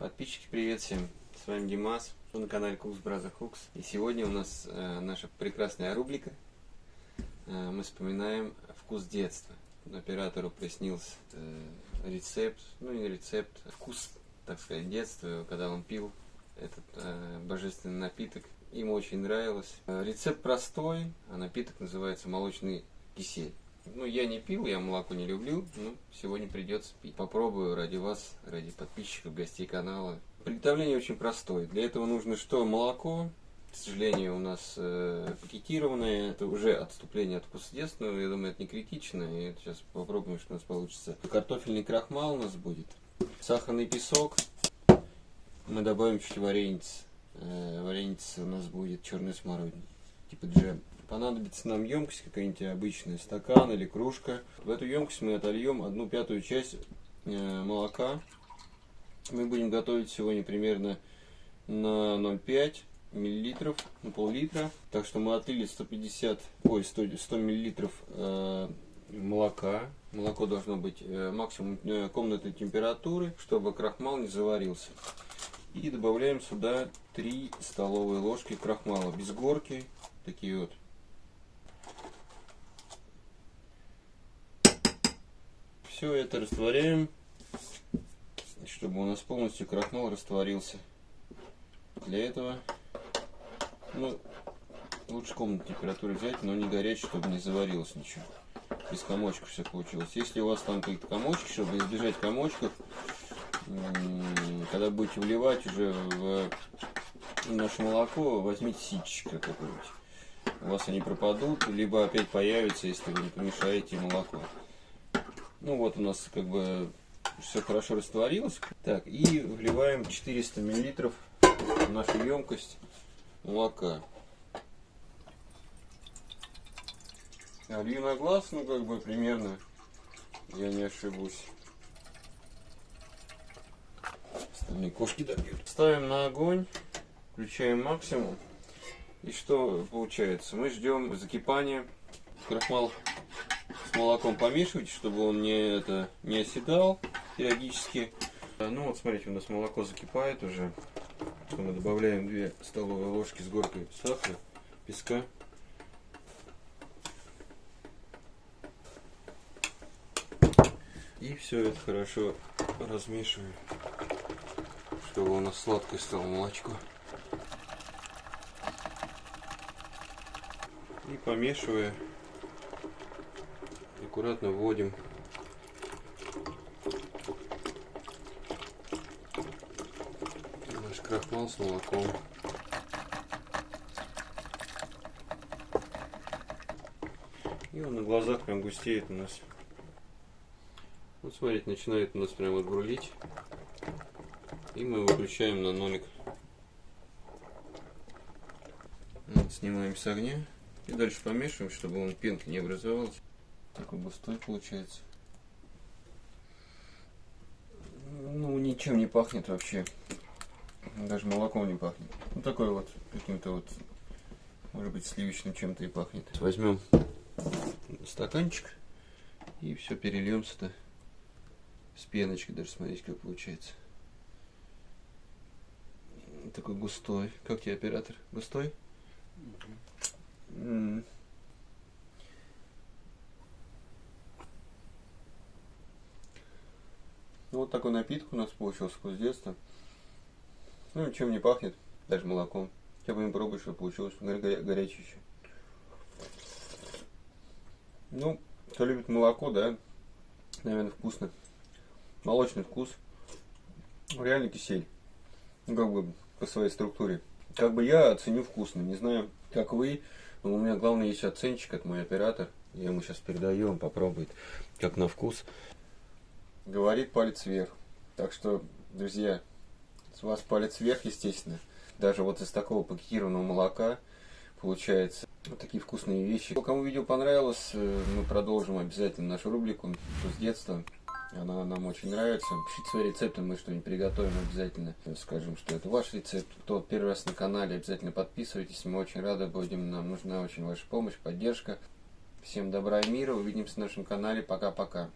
Подписчики, привет всем! С вами Димас, вы на канале Кукс Браза Хукс. И сегодня у нас э, наша прекрасная рубрика. Э, мы вспоминаем вкус детства. Оператору приснился э, рецепт, ну не рецепт, а вкус, так сказать, детства, когда он пил этот э, божественный напиток. Ему очень нравилось. Э, рецепт простой, а напиток называется молочный кисель. Ну, я не пил, я молоко не люблю, но сегодня придется пить. Попробую ради вас, ради подписчиков, гостей канала. Приготовление очень простое. Для этого нужно что? Молоко. К сожалению, у нас э, пакетированное. Это уже отступление от вкуса детства. Я думаю, это не критично. И сейчас попробуем, что у нас получится. Картофельный крахмал у нас будет. Сахарный песок. Мы добавим чуть вареницы. Э, вареница у нас будет черный смородина. Типа джем. Понадобится нам емкость какая-нибудь обычная, стакан или кружка. В эту емкость мы отольем одну пятую часть э, молока. Мы будем готовить сегодня примерно на 0,5 миллилитров, на пол-литра. Так что мы отлили 150, ой, 100, 100 миллилитров э, молока. Молоко должно быть э, максимум э, комнатной температуры, чтобы крахмал не заварился. И добавляем сюда 3 столовые ложки крахмала без горки. Такие вот Все это растворяем, чтобы у нас полностью крахмал растворился. Для этого, ну, лучше комнатной температуры взять, но не горячий, чтобы не заварилось ничего. Без комочков все получилось. Если у вас там какие-то комочки, чтобы избежать комочков, когда будете вливать уже в наше молоко, возьмите ситечко какое-нибудь. У вас они пропадут, либо опять появятся, если вы не помешаете молоко. Ну вот у нас как бы все хорошо растворилось. Так, и вливаем 400 миллилитров в нашу емкость молока. Олью на глаз, ну как бы примерно, я не ошибусь. Остальные кошки добьют. Ставим на огонь, включаем максимум. И что получается? Мы ждем закипания. Крахмал молоком помешивайте, чтобы он не, это, не оседал периодически. Ну вот смотрите, у нас молоко закипает уже. Мы добавляем 2 столовые ложки с горкой сахара, песка. И все это хорошо размешиваем, чтобы у нас сладкое стало молочко. И помешивая аккуратно вводим наш крахмал с молоком. И он на глазах прям густеет у нас. Вот смотрите, начинает у нас прям вот. И мы выключаем на нолик. Снимаем с огня. И дальше помешиваем, чтобы он пенки не образовалась. Такой густой получается. Ну, ничем не пахнет вообще. Даже молоком не пахнет. Ну, такой вот, каким-то вот, может быть, сливочным чем-то и пахнет. Возьмем стаканчик и все перельем сюда. С пеночкой даже, смотрите, как получается. Такой густой. Как тебе, оператор? Густой? Угу. Ну, вот такой напиток у нас получился вкус детства. Ну, ничем не пахнет, даже молоком. Я будем пробовать, что получилось. Горя горячее еще. Ну, кто любит молоко, да, наверное, вкусно. Молочный вкус. Реально кисель. Ну, как бы по своей структуре. Как бы я оценю вкусно. Не знаю, как вы. Но у меня главный есть оценщик, это мой оператор. Я ему сейчас передаю, он попробует, как на вкус говорит палец вверх. Так что, друзья, с вас палец вверх, естественно. Даже вот из такого пакетированного молока получается вот такие вкусные вещи. Кому видео понравилось, э, мы продолжим обязательно нашу рубрику с детства. Она нам очень нравится. Пишите свои рецепты, мы что-нибудь приготовим обязательно. Скажем, что это ваш рецепт. Кто первый раз на канале, обязательно подписывайтесь. Мы очень рады будем. Нам нужна очень ваша помощь, поддержка. Всем добра и мира. Увидимся на нашем канале. Пока-пока.